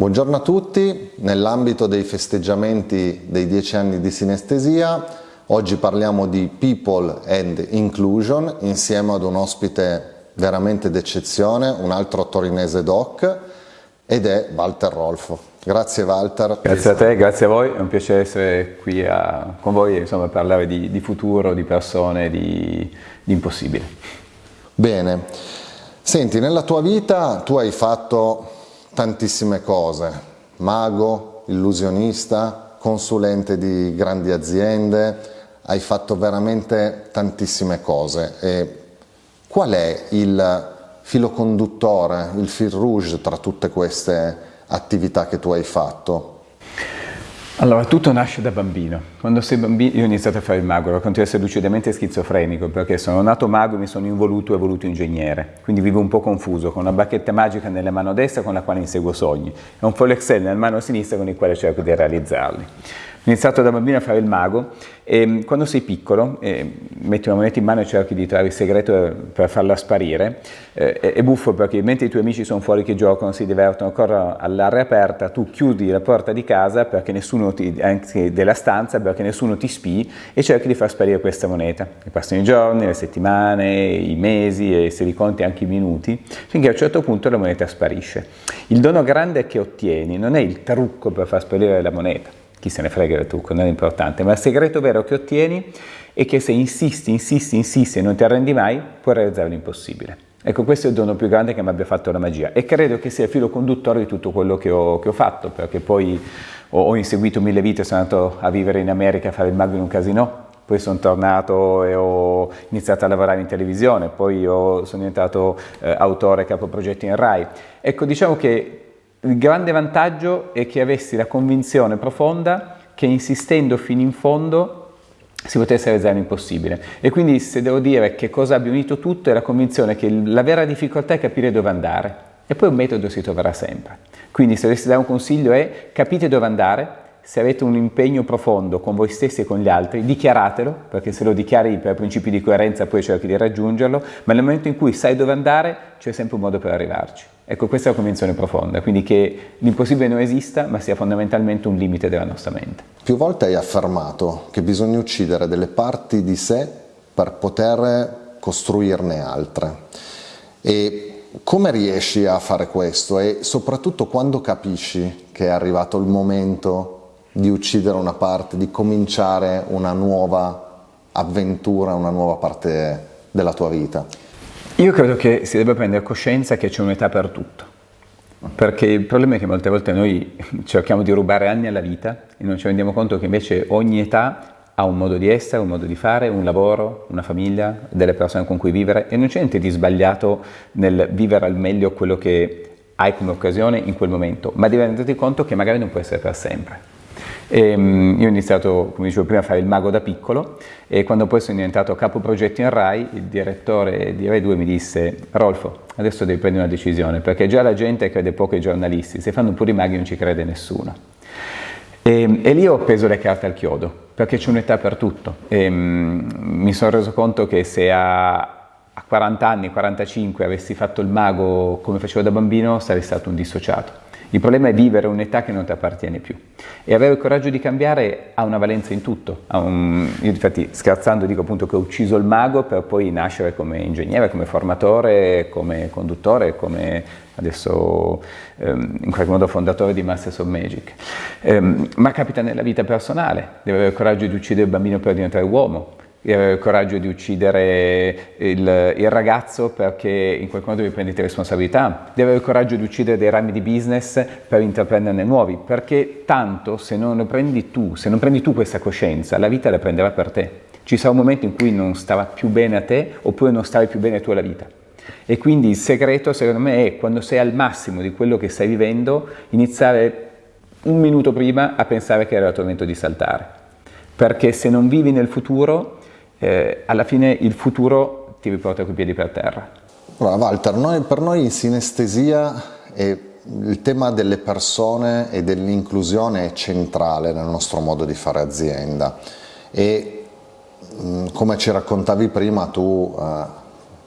Buongiorno a tutti, nell'ambito dei festeggiamenti dei dieci anni di sinestesia oggi parliamo di People and Inclusion insieme ad un ospite veramente d'eccezione, un altro torinese doc ed è Walter Rolfo. Grazie Walter. Grazie a te, grazie a voi, è un piacere essere qui a, con voi e parlare di, di, futuro, di persone, di, di impossibile. Bene, senti, nella tua vita tu hai fatto tantissime cose, mago, illusionista, consulente di grandi aziende, hai fatto veramente tantissime cose. E qual è il filo conduttore, il fil rouge tra tutte queste attività che tu hai fatto? Allora, tutto nasce da bambino. Quando sei bambino, io ho iniziato a fare il ero continuo a essere lucidamente schizofrenico, perché sono nato mago e mi sono involuto e voluto ingegnere. Quindi vivo un po' confuso, con una bacchetta magica nella mano destra con la quale inseguo sogni, e un foil Excel nella mano sinistra con il quale cerco di realizzarli. Ho iniziato da bambino a fare il mago e mm, quando sei piccolo eh, metti una moneta in mano e cerchi di trovare il segreto per farla sparire, eh, è buffo perché mentre i tuoi amici sono fuori che giocano, si divertono, corrono all'aria aperta, tu chiudi la porta di casa perché nessuno ti, anche della stanza perché nessuno ti spii e cerchi di far sparire questa moneta. E passano i giorni, le settimane, i mesi e se li conti anche i minuti, finché a un certo punto la moneta sparisce. Il dono grande che ottieni non è il trucco per far sparire la moneta, chi se ne frega del trucco, non è importante, ma il segreto vero che ottieni è che se insisti, insisti, insisti e non ti arrendi mai, puoi realizzare l'impossibile. Ecco, questo è il dono più grande che mi abbia fatto la magia e credo che sia il filo conduttore di tutto quello che ho, che ho fatto, perché poi ho, ho, inseguito mille vite, sono andato a vivere in America, a fare il mago in un casino, poi sono tornato e ho iniziato a lavorare in televisione, poi ho, sono diventato eh, autore capoprogetti in RAI. Ecco, diciamo che il grande vantaggio è che avessi la convinzione profonda che insistendo fino in fondo si potesse realizzare l'impossibile. E quindi se devo dire che cosa abbia unito tutto è la convinzione che la vera difficoltà è capire dove andare e poi un metodo si troverà sempre. Quindi se dovessi dare un consiglio è capite dove andare, se avete un impegno profondo con voi stessi e con gli altri, dichiaratelo, perché se lo dichiari per principi di coerenza poi cerchi di raggiungerlo, ma nel momento in cui sai dove andare c'è sempre un modo per arrivarci. Ecco, questa è la convinzione profonda, quindi che l'impossibile non esista, ma sia fondamentalmente un limite della nostra mente. Più volte hai affermato che bisogna uccidere delle parti di sé per poter costruirne altre. E come riesci a fare questo? E soprattutto quando capisci che è arrivato il momento di uccidere una parte, di cominciare una nuova avventura, una nuova parte della tua vita? Io credo che si debba prendere coscienza che c'è un'età per tutto, perché il problema è che molte volte noi cerchiamo di rubare anni alla vita e non ci rendiamo conto che invece ogni età ha un modo di essere, un modo di fare, un lavoro, una famiglia, delle persone con cui vivere e non c'è niente di sbagliato nel vivere al meglio quello che hai come occasione in quel momento, ma devi renderti conto che magari non può essere per sempre. E, um, io ho iniziato, come dicevo prima, a fare il mago da piccolo e quando poi sono diventato capo progetti in RAI, il direttore di RAI 2 mi disse Rolfo, adesso devi prendere una decisione perché già la gente crede poco ai giornalisti, se fanno pure i maghi non ci crede nessuno. E, e, lì ho preso le carte al chiodo, perché c'è un'età per tutto. E, um, mi sono reso conto che se a, a 40 anni, 45 avessi fatto il mago come facevo da bambino, sarei stato un dissociato. Il problema è vivere un'età che non ti appartiene più e avere il coraggio di cambiare ha una valenza in tutto. Un... Io infatti scherzando dico appunto che ho ucciso il mago per poi nascere come ingegnere, come formatore, come conduttore, come adesso ehm, in qualche modo fondatore di Masters of Magic. Ehm, ma capita nella vita personale, devo avere il coraggio di uccidere il bambino per diventare uomo, il coraggio di uccidere il, il, ragazzo perché in qualche modo vi prendete responsabilità, di avere il coraggio di uccidere dei rami di business per intraprenderne nuovi, perché tanto se non lo prendi tu, se non prendi tu questa coscienza, la vita la prenderà per te. Ci sarà un momento in cui non starà più bene a te oppure non starai più bene tu alla vita. E quindi il segreto secondo me è quando sei al massimo di quello che stai vivendo, iniziare un minuto prima a pensare che era il tuo momento di saltare. Perché se non vivi nel futuro eh, alla fine il futuro ti riporta coi piedi per terra. Allora, Walter, noi, per noi in sinestesia è il tema delle persone e dell'inclusione è centrale nel nostro modo di fare azienda e come ci raccontavi prima tu eh,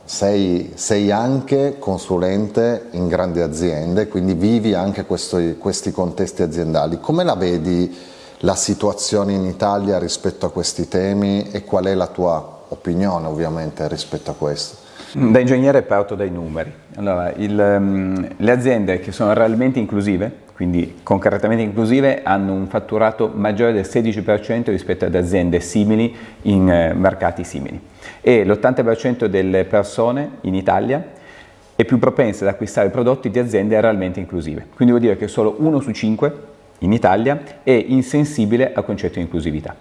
sei, sei, anche consulente in grandi aziende, quindi vivi anche questo, questi contesti aziendali. Come la vedi la situazione in Italia rispetto a questi temi e qual è la tua opinione ovviamente rispetto a questo? Da ingegnere parto dai numeri. Allora, il, um, le aziende che sono realmente inclusive, quindi concretamente inclusive, hanno un fatturato maggiore del 16% rispetto ad aziende simili in eh, mercati simili e l'80% delle persone in Italia è più propensa ad acquistare prodotti di aziende realmente inclusive. Quindi vuol dire che solo uno su cinque in Italia è insensibile al concetto di inclusività.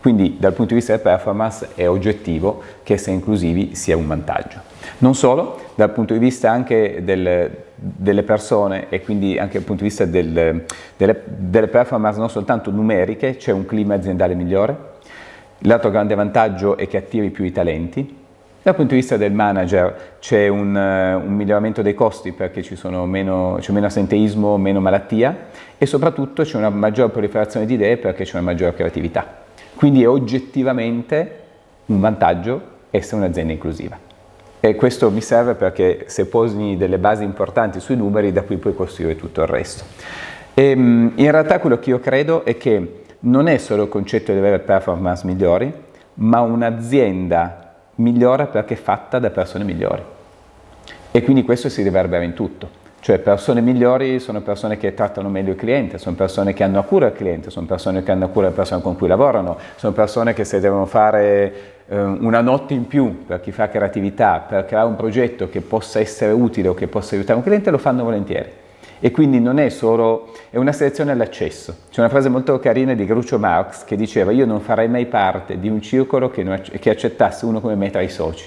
Quindi dal punto di vista della performance è oggettivo che essere inclusivi sia un vantaggio. Non solo, dal punto di vista anche del, delle persone e quindi anche dal punto di vista del, delle, delle performance non soltanto numeriche, c'è un clima aziendale migliore, L'altro grande vantaggio è che attiri più i talenti. Dal punto di vista del manager c'è un, uh, un, miglioramento dei costi perché c'è meno, meno assenteismo, meno malattia e soprattutto c'è una maggiore proliferazione di idee perché c'è una maggiore creatività. Quindi è oggettivamente un vantaggio essere un'azienda inclusiva. E questo mi serve perché se posi delle basi importanti sui numeri da cui puoi costruire tutto il resto. E, ehm, in realtà quello che io credo è che non è solo il concetto di avere performance migliori, ma un'azienda migliora perché è fatta da persone migliori. E quindi questo si riverbera in tutto. Cioè persone migliori sono persone che trattano meglio il cliente, sono persone che hanno a cura il cliente, sono persone che hanno a cura le persone con cui lavorano, sono persone che se devono fare eh, una notte in più per chi fa creatività, per creare un progetto che possa essere utile o che possa aiutare un cliente, lo fanno volentieri e quindi non è solo, è una selezione all'accesso. C'è una frase molto carina di Groucho Marx che diceva io non farei mai parte di un circolo che, non, che accettasse uno come me tra i soci.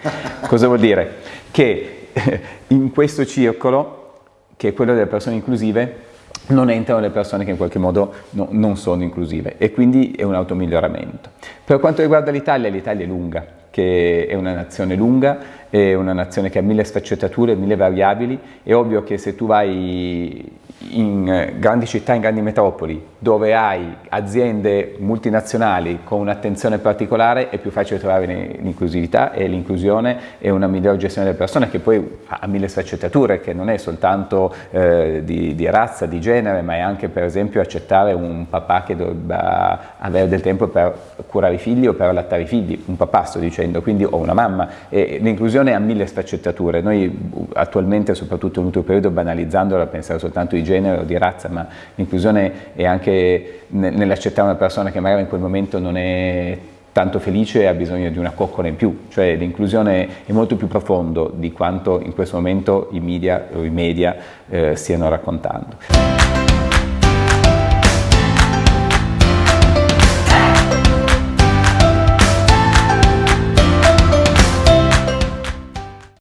Cosa vuol dire? Che in questo circolo, che è quello delle persone inclusive, non entrano le persone che in qualche modo no, non sono inclusive e quindi è un automiglioramento. Per quanto riguarda l'Italia, l'Italia è lunga, che è una nazione lunga, è una nazione che ha mille sfaccettature, mille variabili, è ovvio che se tu vai in grandi città, in grandi metropoli, dove hai aziende multinazionali con un'attenzione particolare, è più facile trovare l'inclusività e l'inclusione e una migliore gestione delle persone che poi ha mille sfaccettature, che non è soltanto eh, di, di, razza, di genere, ma è anche per esempio accettare un papà che debba avere del tempo per curare i figli o per allattare i figli, un papà sto dicendo, quindi o una mamma. E l'inclusione ha mille sfaccettature. Noi attualmente, soprattutto nell'ultimo periodo, banalizzandola, pensare soltanto di genere o di razza, ma l'inclusione è nell'accettare una persona che magari in quel momento non è tanto felice e ha bisogno di una coccola in più, cioè l'inclusione è molto più profondo di quanto in questo momento i media, o i media eh, stiano raccontando.